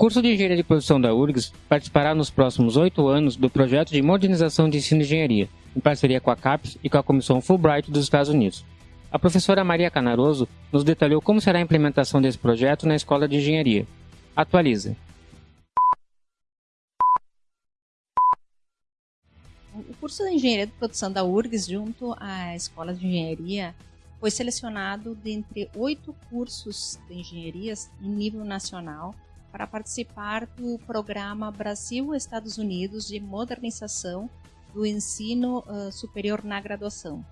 curso de Engenharia de Produção da URGS participará nos próximos oito anos do projeto de modernização de ensino de engenharia, em parceria com a CAPES e com a Comissão Fulbright dos Estados Unidos. A professora Maria Canaroso nos detalhou como será a implementação desse projeto na Escola de Engenharia. Atualiza. O curso de Engenharia de Produção da URGS, junto à Escola de Engenharia, foi selecionado dentre oito cursos de engenharias em nível nacional para participar do programa Brasil-Estados Unidos de modernização do ensino uh, superior na graduação.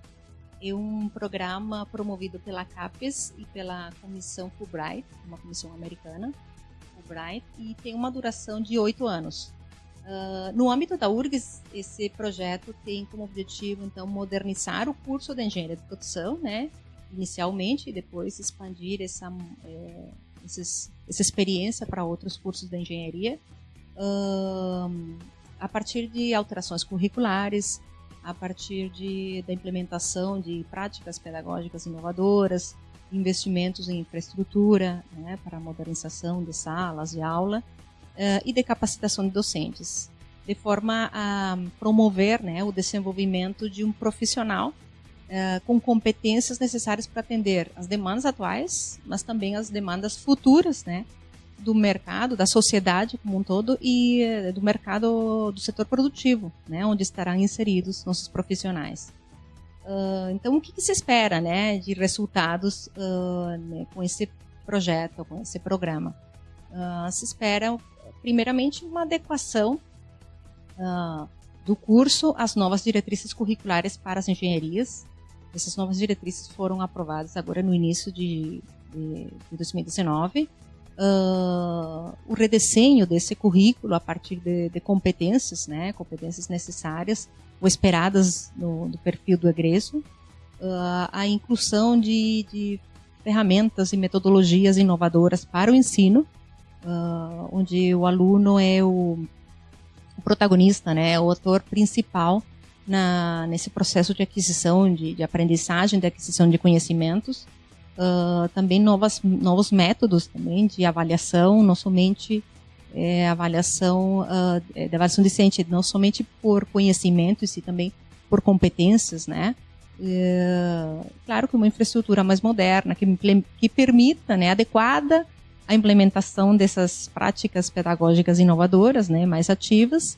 É um programa promovido pela CAPES e pela Comissão Fulbright, uma comissão americana, Fulbright, e tem uma duração de oito anos. Uh, no âmbito da URGS, esse projeto tem como objetivo, então, modernizar o curso de engenharia de produção, né, inicialmente, e depois expandir essa, é, esses, essa experiência para outros cursos de engenharia, uh, a partir de alterações curriculares, a partir de, da implementação de práticas pedagógicas inovadoras, investimentos em infraestrutura né, para a modernização de salas de aula uh, e de capacitação de docentes, de forma a promover né, o desenvolvimento de um profissional uh, com competências necessárias para atender as demandas atuais, mas também as demandas futuras né, do mercado, da sociedade como um todo e eh, do mercado do setor produtivo, né, onde estarão inseridos nossos profissionais. Uh, então, o que, que, se espera né, de resultados uh, né, com esse projeto, com esse programa? Uh, se espera, primeiramente, uma adequação do curso às novas diretrizes curriculares para as engenharias. Essas novas diretrizes foram aprovadas agora no início de, de, de 2019 uh, o redesenho desse currículo a partir de, de, competências, né, competências necessárias ou esperadas no, no perfil do egresso, uh, a inclusão de, de, ferramentas e metodologias inovadoras para o ensino, uh, onde o aluno é o, o protagonista, né, o ator principal na, nesse processo de aquisição, de, de aprendizagem, de aquisição de conhecimentos, uh, também novas, novos métodos também de avaliação, não somente é, avaliação uh, de avaliação decente, não somente por conhecimento, e também por competências, né? Claro que uma infraestrutura mais moderna, que, que permita, né, adequada a implementação dessas práticas pedagógicas inovadoras, né, mais ativas,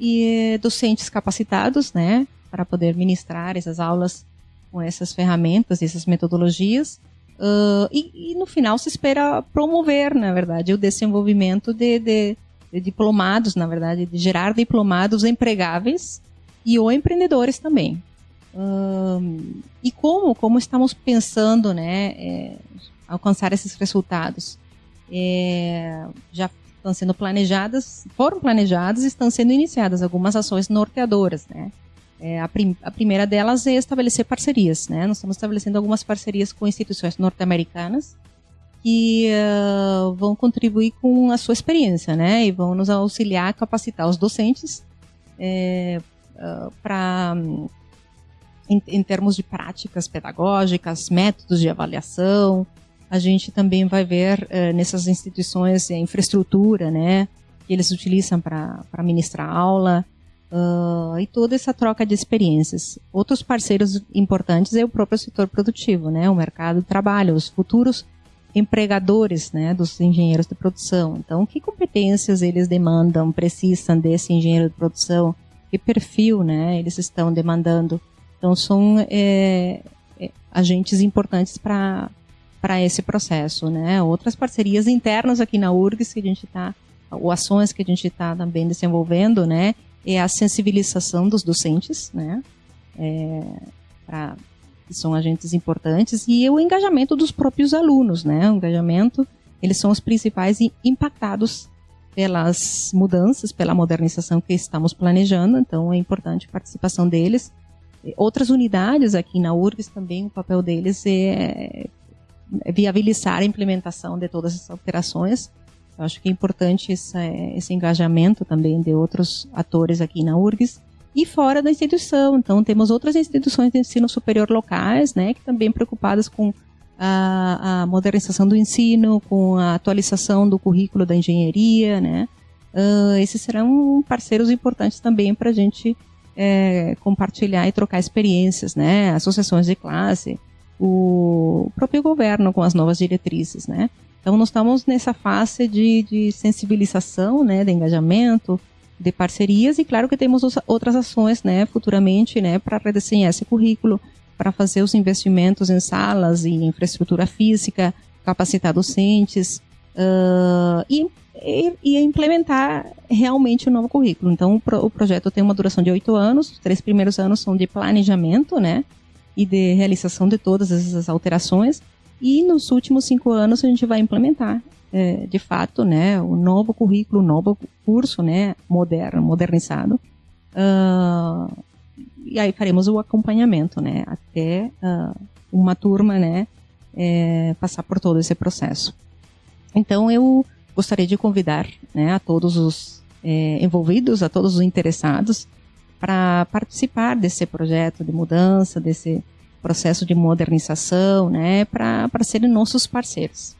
e docentes capacitados, né, para poder ministrar essas aulas com essas ferramentas, essas metodologias, Uh, e, e, no final se espera promover, na verdade, o desenvolvimento de, de, de, diplomados, na verdade, de gerar diplomados empregáveis e ou empreendedores também. Uh, e como, como estamos pensando, né, é, alcançar esses resultados? É, já estão sendo planejadas, foram planejadas e estão sendo iniciadas algumas ações norteadoras, né? É, a, prim a, primeira delas é estabelecer parcerias. Né? Nós estamos estabelecendo algumas parcerias com instituições norte-americanas que uh, vão contribuir com a sua experiência né? e vão nos auxiliar a capacitar os docentes é, uh, para, em, em, termos de práticas pedagógicas, métodos de avaliação. A gente também vai ver uh, nessas instituições a infraestrutura né? que eles utilizam para ministrar aula uh, e toda essa troca de experiências. Outros parceiros importantes é o próprio setor produtivo, né, o mercado de trabalho, os futuros empregadores né, dos engenheiros de produção. Então, que competências eles demandam, precisam desse engenheiro de produção? Que perfil né, eles estão demandando? Então, são é, agentes importantes para para esse processo, né? Outras parcerias internas aqui na URGS que a gente está, ou ações que a gente está também desenvolvendo, né? é a sensibilização dos docentes, né? É, pra, que são agentes importantes, e o engajamento dos próprios alunos, né? O engajamento, eles são os principais impactados pelas mudanças, pela modernização que estamos planejando, então é importante a participação deles. Outras unidades aqui na URGS também, o papel deles é, viabilizar a implementação de todas essas alterações eu acho que é importante esse, engajamento também de outros atores aqui na URGS e fora da instituição. Então, temos outras instituições de ensino superior locais, né, que também preocupadas com a, a modernização do ensino, com a atualização do currículo da engenharia, né? Uh, esses serão parceiros importantes também para a gente é, compartilhar e trocar experiências, né? Associações de classe, o próprio governo com as novas diretrizes, né? Então, nós estamos nessa fase de, de sensibilização, né, de engajamento, de parcerias e claro que temos outras ações, né, futuramente, né, para redesenhar esse currículo, para fazer os investimentos em salas e infraestrutura física, capacitar docentes uh, e, e, e, implementar realmente o novo currículo. Então, o, pro, o projeto tem uma duração de oito anos, os três primeiros anos são de planejamento, né, e de realização de todas essas alterações e nos últimos cinco anos a gente vai implementar, é, de fato, né, o novo currículo, o novo curso, né, moderno, modernizado. Uh, e aí faremos o acompanhamento, né, até uh, uma turma, né, é, passar por todo esse processo. Então eu gostaria de convidar, né, a todos os é, envolvidos, a todos os interessados, para participar desse projeto de mudança, desse processo de modernização, né, para serem nossos parceiros.